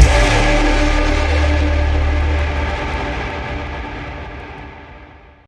Bye.